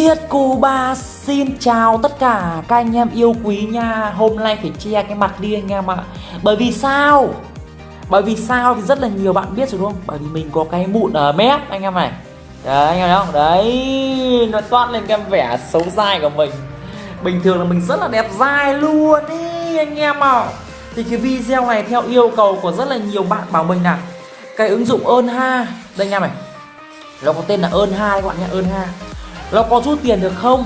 Thiết Cuba xin chào tất cả các anh em yêu quý nha. Hôm nay phải che cái mặt đi anh em ạ. Bởi vì sao? Bởi vì sao thì rất là nhiều bạn biết rồi đúng không? Bởi vì mình có cái mụn ở mép anh em này. Đấy, anh em thấy không? Đấy, Nó toát lên cái vẻ xấu dai của mình. Bình thường là mình rất là đẹp dai luôn ý, anh em ạ. Thì cái video này theo yêu cầu của rất là nhiều bạn bảo mình là Cái ứng dụng ơn ha Đây anh em này. Nó có tên là ơn ha các bạn nhé ơn ha nó có rút tiền được không?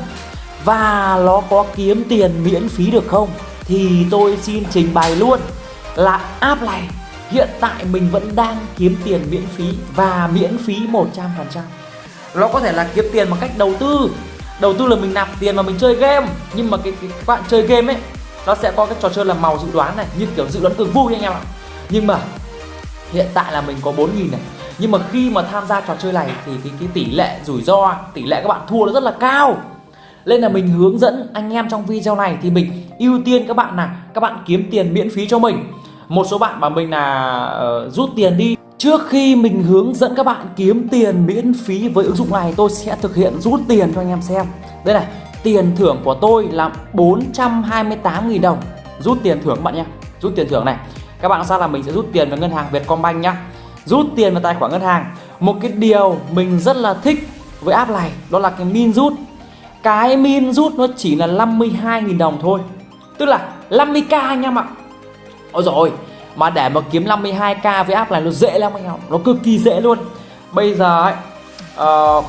Và nó có kiếm tiền miễn phí được không? Thì tôi xin trình bày luôn là app này hiện tại mình vẫn đang kiếm tiền miễn phí và miễn phí 100% nó có thể là kiếm tiền bằng cách đầu tư. Đầu tư là mình nạp tiền mà mình chơi game. Nhưng mà cái, cái các bạn chơi game ấy nó sẽ có cái trò chơi là màu dự đoán này như kiểu dự đoán cực vui anh em ạ. Nhưng mà hiện tại là mình có 4.000 này nhưng mà khi mà tham gia trò chơi này thì cái, cái tỷ lệ rủi ro tỷ lệ các bạn thua nó rất là cao. Nên là mình hướng dẫn anh em trong video này thì mình ưu tiên các bạn là các bạn kiếm tiền miễn phí cho mình. Một số bạn bảo mình là uh, rút tiền đi. Trước khi mình hướng dẫn các bạn kiếm tiền miễn phí với ứng dụng này tôi sẽ thực hiện rút tiền cho anh em xem. Đây này, tiền thưởng của tôi là 428.000 đồng. Rút tiền thưởng các bạn nhé. Rút tiền thưởng này. Các bạn sao là mình sẽ rút tiền vào ngân hàng Vietcombank nhá rút tiền vào tài khoản ngân hàng. Một cái điều mình rất là thích với app này đó là cái min rút. Cái min rút nó chỉ là 52.000 đồng thôi. Tức là 50k anh em ạ. Ôi rồi mà để mà kiếm 52k với app này nó dễ lắm anh em nó cực kỳ dễ luôn. Bây giờ ấy uh,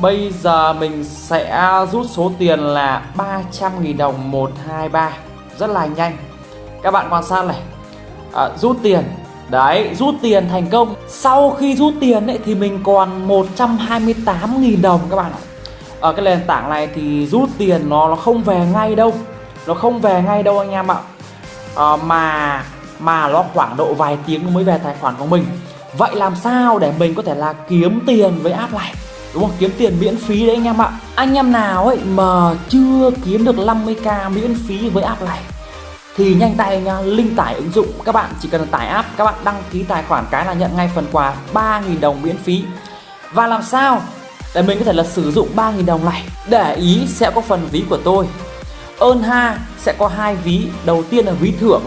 bây giờ mình sẽ rút số tiền là 300.000 đồng 123 rất là nhanh. Các bạn quan sát này. À, rút tiền. Đấy, rút tiền thành công. Sau khi rút tiền ấy, thì mình còn 128.000 đồng các bạn ạ. Ở cái nền tảng này thì rút tiền nó nó không về ngay đâu. Nó không về ngay đâu anh em ạ. À, Mà mà nó khoảng độ vài tiếng mới về tài khoản của mình. Vậy làm sao để mình có thể là kiếm tiền với app này? Đúng không? Kiếm tiền miễn phí đấy anh em ạ. Anh em nào ấy mà chưa kiếm được 50k miễn phí với app này thì nhanh tay nha, link tải ứng dụng. Các bạn chỉ cần tải app, các bạn đăng ký tài khoản cái là nhận ngay phần quà 3.000 đồng miễn phí. Và làm sao để mình có thể là sử dụng 3.000 đồng này? Để ý sẽ có phần ví của tôi. Ơn ha sẽ có hai ví. Đầu tiên là ví thưởng,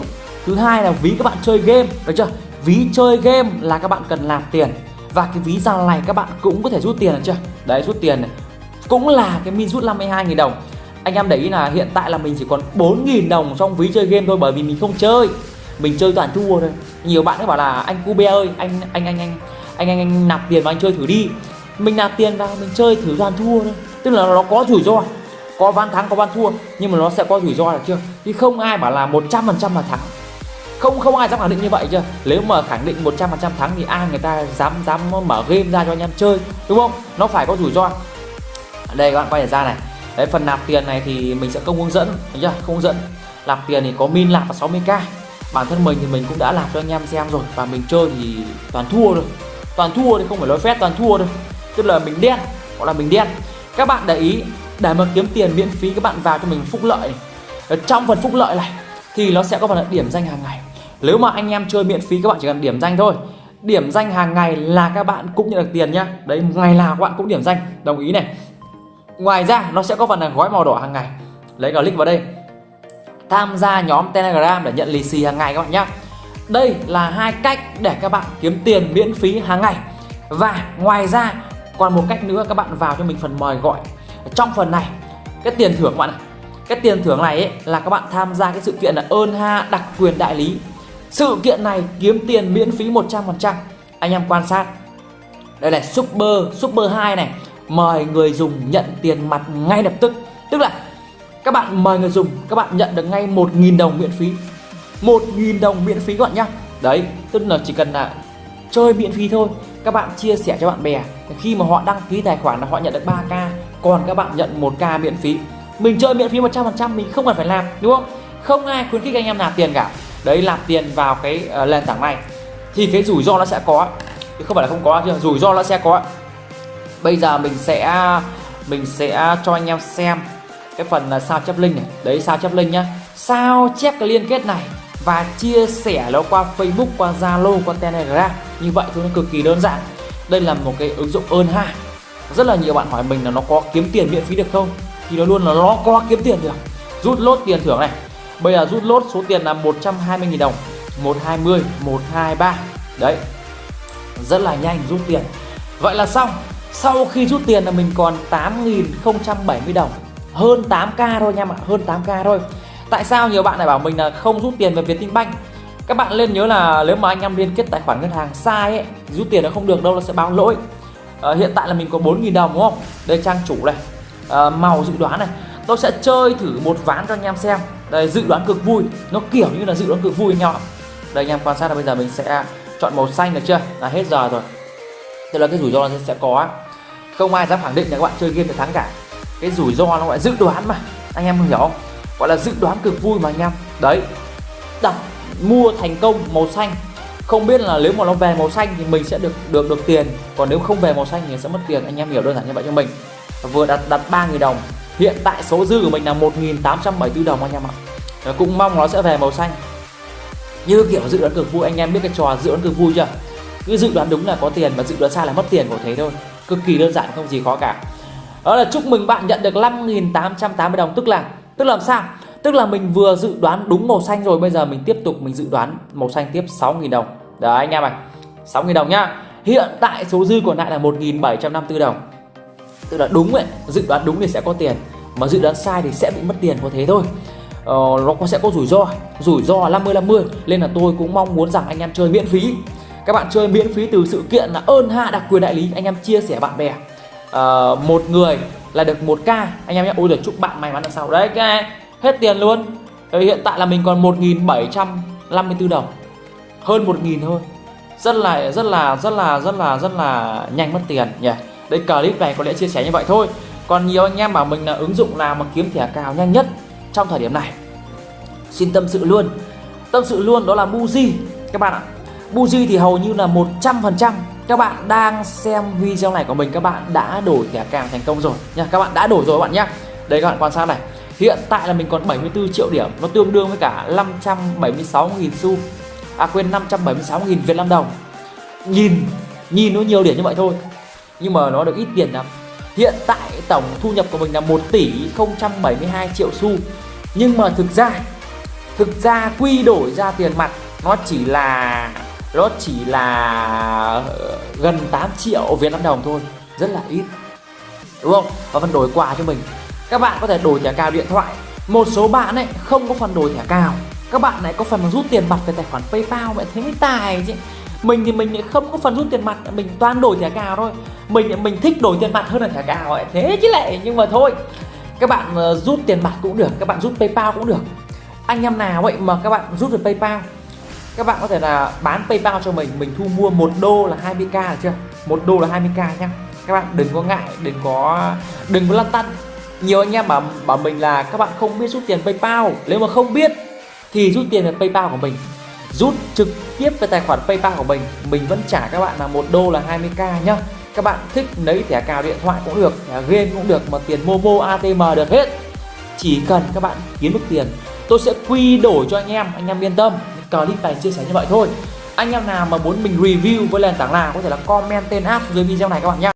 thứ hai là ví các bạn chơi game. Được chưa? Ví chơi game là các bạn cần làm tiền. Và cái ví ra này các bạn cũng có thể rút tiền được chưa? Đấy, rút tiền này. Cũng là cái min rút 52.000 đồng anh em để ý là hiện tại là mình chỉ còn 4.000 đồng trong ví chơi game thôi, bởi vì mình không chơi. Mình chơi toàn thua thôi. Nhiều bạn ấy bảo là, anh Cube ơi, anh anh anh anh anh anh anh nạp tiền vào anh chơi thử đi. Mình nạp tiền vào, mình chơi thử toàn thua thôi. Tức là nó có rủi ro. Có ván thắng, có ván thua, nhưng mà nó sẽ có rủi ro được chưa? Thì không ai bảo là 100% là thắng. Không không ai dám khẳng định như vậy chưa? Nếu mà khẳng định 100% thắng thì ai người ta dám dám mở game ra cho anh em chơi, đúng không? Nó phải có rủi ro. Đây, các bạn quay ra này đấy, phần nạp tiền này thì mình sẽ không hướng dẫn, thấy chưa? Không hướng dẫn. Nạp tiền thì có min nạp là 60k bản thân mình thì mình cũng đã làm cho anh em xem rồi. Và mình chơi thì toàn thua rồi toàn thua thì không phải nói phép toàn thua đâu tức là mình đen gọi là mình đen. Các bạn để ý, để mà kiếm tiền miễn phí, các bạn vào cho mình phúc lợi này. Ở trong phần phúc lợi này, thì nó sẽ có phần điểm danh hàng ngày. Nếu mà anh em chơi miễn phí, các bạn chỉ cần điểm danh thôi. Điểm danh hàng ngày là các bạn cũng nhận được tiền nhá. Đấy, ngày nào các bạn cũng điểm danh. Đồng ý này. Ngoài ra nó sẽ có phần là gói màu đỏ hàng ngày. Lấy click vào đây. Tham gia nhóm Telegram để nhận lì xì hàng ngày các bạn nhé Đây là hai cách để các bạn kiếm tiền miễn phí hàng ngày. Và ngoài ra còn một cách nữa các bạn vào cho mình phần mời gọi. Trong phần này cái tiền thưởng các bạn này cái tiền thưởng này ấy, là các bạn tham gia cái sự kiện là ơn ha đặc quyền đại lý. Sự kiện này kiếm tiền miễn phí 100% anh em quan sát. Đây là super super 2 này mời người dùng nhận tiền mặt ngay lập tức. Tức là các bạn mời người dùng các bạn nhận được ngay 1.000 đồng miễn phí. 1.000 đồng miễn phí các bạn nhá. Đấy tức là chỉ cần là chơi miễn phí thôi. Các bạn chia sẻ cho bạn bè. Khi mà họ đăng ký tài khoản là họ nhận được 3k còn các bạn nhận 1k miễn phí. Mình chơi miễn phí 100% mình không cần phải làm đúng không? Không ai khuyến khích anh em nạp tiền cả. Đấy nạp tiền vào cái uh, nền tảng này. Thì cái rủi ro nó sẽ có. Chứ không phải là không có chứ, rủi ro nó sẽ có bây giờ mình sẽ mình sẽ cho anh em xem cái phần là sao chép link này. Đấy, sao chép link nhá. Sao chép cái liên kết này và chia sẻ nó qua Facebook, qua Zalo, qua Telegram. Như vậy thôi, nó cực kỳ đơn giản. Đây là một cái ứng dụng ơn ha rất là nhiều bạn hỏi mình là nó có kiếm tiền miễn phí được không? Thì nó luôn là nó có kiếm tiền được. Rút lốt tiền thưởng này. Bây giờ rút lốt, số tiền là 120.000 đồng. 120 123 đấy. Rất là nhanh, rút tiền. Vậy là xong sau khi rút tiền là mình còn 8.070 đồng. Hơn 8k thôi nha bạn hơn 8k thôi. Tại sao nhiều bạn lại bảo mình là không rút tiền về Vietinbank các bạn lên nhớ là nếu mà anh em liên kết tài khoản ngân hàng sai ấy rút tiền nó không được đâu nó sẽ báo lỗi. À, hiện tại là mình có 4.000 đồng đúng không? Đây trang chủ này. À, màu dự đoán này. Tôi sẽ chơi thử một ván cho anh em xem. Đây dự đoán cực vui. Nó kiểu như là dự đoán cực vui anh em ạ. Đây anh em quan sát là bây giờ mình sẽ chọn màu xanh được chưa? Là hết giờ rồi. Tức là cái rủi ro nó sẽ có không ai dám khẳng định là các bạn chơi game được thắng cả. Cái rủi ro nó gọi dự đoán mà. Anh em hiểu không? Gọi là dự đoán cực vui mà anh em. Đấy. Đặt mua thành công màu xanh. Không biết là nếu mà nó về màu xanh thì mình sẽ được được được tiền. Còn nếu không về màu xanh thì sẽ mất tiền. Anh em hiểu đơn giản như vậy cho mình. Vừa đặt đặt 3.000 đồng. Hiện tại số dư của mình là 1.874 đồng anh em ạ. Cũng mong nó sẽ về màu xanh. Như kiểu dự đoán cực vui, anh em biết cái trò dự đoán cực vui chưa? Cứ dự đoán đúng là có tiền và dự đoán sai là mất tiền của thế thôi cực kỳ đơn giản không gì khó cả. Đó là chúc mừng bạn nhận được 5.880 đồng. Tức là tức là làm sao? Tức là mình vừa dự đoán đúng màu xanh rồi bây giờ mình tiếp tục mình dự đoán màu xanh tiếp 6.000 đồng. Đấy anh em ạ. 6.000 đồng nhá. Hiện tại số dư còn lại là 1.754 đồng. Tức là đúng ấy dự đoán đúng thì sẽ có tiền. Mà dự đoán sai thì sẽ bị mất tiền có thế thôi. Ờ, nó sẽ có rủi ro. Rủi ro 50 50 nên là tôi cũng mong muốn rằng anh em chơi miễn phí các bạn chơi miễn phí từ sự kiện là ơn hạ đặc quyền đại lý. Anh em chia sẻ bạn bè. Uh, một người là được một k. Anh em nhé. Ôi giời chúc bạn may mắn là sao đấy cái hết tiền luôn. Rồi hiện tại là mình còn 1.754 đồng. Hơn 1.000 thôi. Rất là rất là rất là rất là rất là nhanh mất tiền nhỉ. Đây clip này có lẽ chia sẻ như vậy thôi. Còn nhiều anh em bảo mình là ứng dụng nào mà kiếm thẻ cào nhanh nhất trong thời điểm này. Xin tâm sự luôn. Tâm sự luôn đó là Muji. Các bạn ạ. Buji thì hầu như là 100% các bạn đang xem video này của mình, các bạn đã đổi thẻ cào thành công rồi. Nha, các bạn đã đổi rồi các bạn nhé đây các bạn quan sát này. Hiện tại là mình còn 74 triệu điểm. Nó tương đương với cả 576.000 xu. À quên 576.000 Việt Nam đồng. Nhìn nhìn nó nhiều điểm như vậy thôi. Nhưng mà nó được ít tiền lắm. Hiện tại tổng thu nhập của mình là 1 tỷ 072 triệu xu. Nhưng mà thực ra thực ra quy đổi ra tiền mặt, nó chỉ là nó chỉ là ờ, gần 8 triệu Việt Nam đồng thôi, rất là ít. Đúng không? Và phần đổi quà cho mình. Các bạn có thể đổi thẻ cào điện thoại. Một số bạn ấy không có phần đổi thẻ cào. Các bạn này có phần rút tiền mặt về tài khoản PayPal vậy thế mới tài chứ. Mình thì mình lại không có phần rút tiền mặt, mình toàn đổi thẻ cào thôi. Mình mình thích đổi tiền mặt hơn là thẻ cào vậy thế chứ lại nhưng mà thôi. Các bạn ờ, rút tiền mặt cũng được, các bạn rút PayPal cũng được. Anh em nào vậy mà các bạn rút được PayPal các bạn có thể là bán PayPal cho mình mình thu mua một đô là 20k được chưa? Một đô là 20k nhá. Các bạn đừng có ngại, đừng có đừng có lăn tăn. Nhiều anh em bảo bảo mình là các bạn không biết rút tiền PayPal. Nếu mà không biết thì rút tiền về PayPal của mình. Rút trực tiếp về tài khoản PayPal của mình mình vẫn trả các bạn là một đô là 20k nhá. Các bạn thích lấy thẻ cào điện thoại cũng được, thẻ game cũng được, mà tiền Momo ATM được hết. Chỉ cần các bạn kiếm được tiền, tôi sẽ quy đổi cho anh em anh em yên tâm clip này chia sẻ như vậy thôi. Anh em nào mà muốn mình review với nền tảng nào có thể là comment tên app dưới video này các bạn nhé